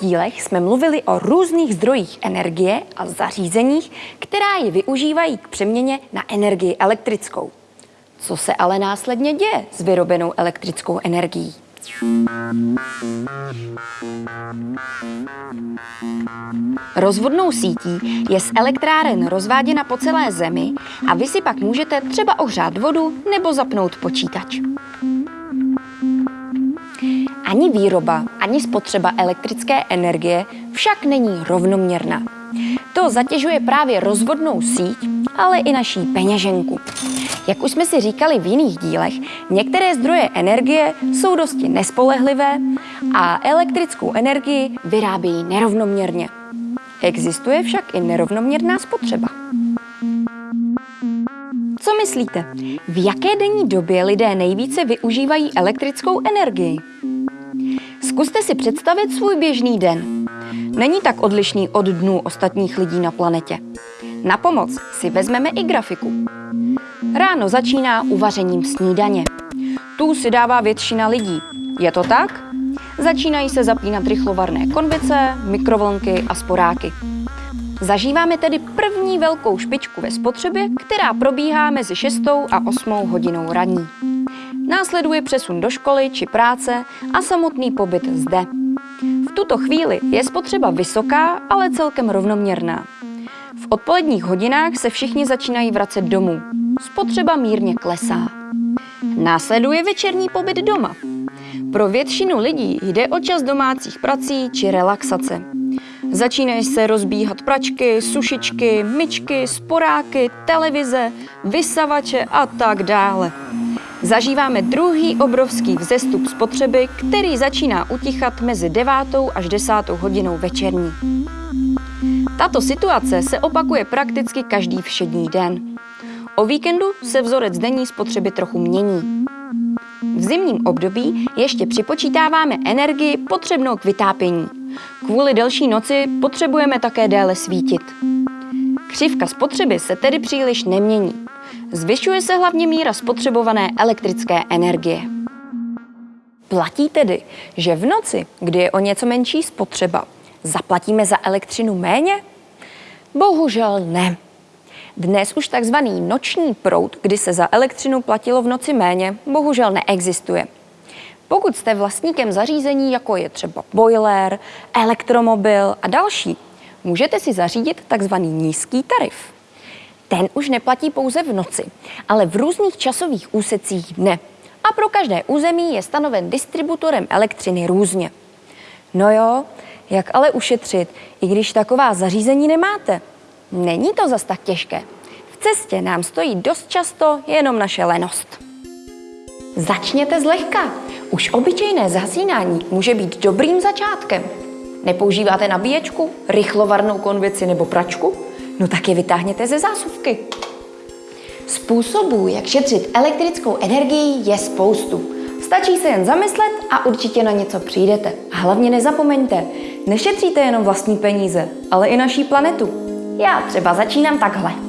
dílech jsme mluvili o různých zdrojích energie a zařízeních, která ji využívají k přeměně na energii elektrickou. Co se ale následně děje s vyrobenou elektrickou energií? Rozvodnou sítí je z elektráren rozváděna po celé zemi a vy si pak můžete třeba ohřát vodu nebo zapnout počítač. Ani výroba, ani spotřeba elektrické energie však není rovnoměrná. To zatěžuje právě rozvodnou síť, ale i naší peněženku. Jak už jsme si říkali v jiných dílech, některé zdroje energie jsou dosti nespolehlivé a elektrickou energii vyrábějí nerovnoměrně. Existuje však i nerovnoměrná spotřeba. Co myslíte? V jaké denní době lidé nejvíce využívají elektrickou energii? Zkuste si představit svůj běžný den. Není tak odlišný od dnů ostatních lidí na planetě. Na pomoc si vezmeme i grafiku. Ráno začíná uvařením snídaně. Tu si dává většina lidí. Je to tak? Začínají se zapínat rychlovarné konvice, mikrovlnky a sporáky. Zažíváme tedy první velkou špičku ve spotřebě, která probíhá mezi 6 a 8 hodinou raní. Následuje přesun do školy či práce a samotný pobyt zde. V tuto chvíli je spotřeba vysoká, ale celkem rovnoměrná. V odpoledních hodinách se všichni začínají vracet domů. Spotřeba mírně klesá. Následuje večerní pobyt doma. Pro většinu lidí jde o čas domácích prací či relaxace. Začínají se rozbíhat pračky, sušičky, myčky, sporáky, televize, vysavače a tak dále. Zažíváme druhý obrovský vzestup spotřeby, který začíná utichat mezi 9. až 10. hodinou večerní. Tato situace se opakuje prakticky každý všední den. O víkendu se vzorec denní spotřeby trochu mění. V zimním období ještě připočítáváme energii potřebnou k vytápění. Kvůli delší noci potřebujeme také déle svítit. Křivka spotřeby se tedy příliš nemění. Zvyšuje se hlavně míra spotřebované elektrické energie. Platí tedy, že v noci, kdy je o něco menší spotřeba, zaplatíme za elektřinu méně? Bohužel ne. Dnes už takzvaný noční proud, kdy se za elektřinu platilo v noci méně, bohužel neexistuje. Pokud jste vlastníkem zařízení, jako je třeba boiler, elektromobil a další, můžete si zařídit takzvaný nízký tarif. Ten už neplatí pouze v noci, ale v různých časových úsecích dne. A pro každé území je stanoven distributorem elektřiny různě. No jo, jak ale ušetřit, i když taková zařízení nemáte? Není to zas tak těžké. V cestě nám stojí dost často jenom naše lenost. Začněte zlehka. Už obyčejné zhasínání může být dobrým začátkem. Nepoužíváte nabíječku, rychlovarnou konvici nebo pračku? No tak je vytáhněte ze zásuvky. Způsobů, jak šetřit elektrickou energii, je spoustu. Stačí se jen zamyslet a určitě na něco přijdete. A hlavně nezapomeňte, nešetříte jenom vlastní peníze, ale i naší planetu. Já třeba začínám takhle.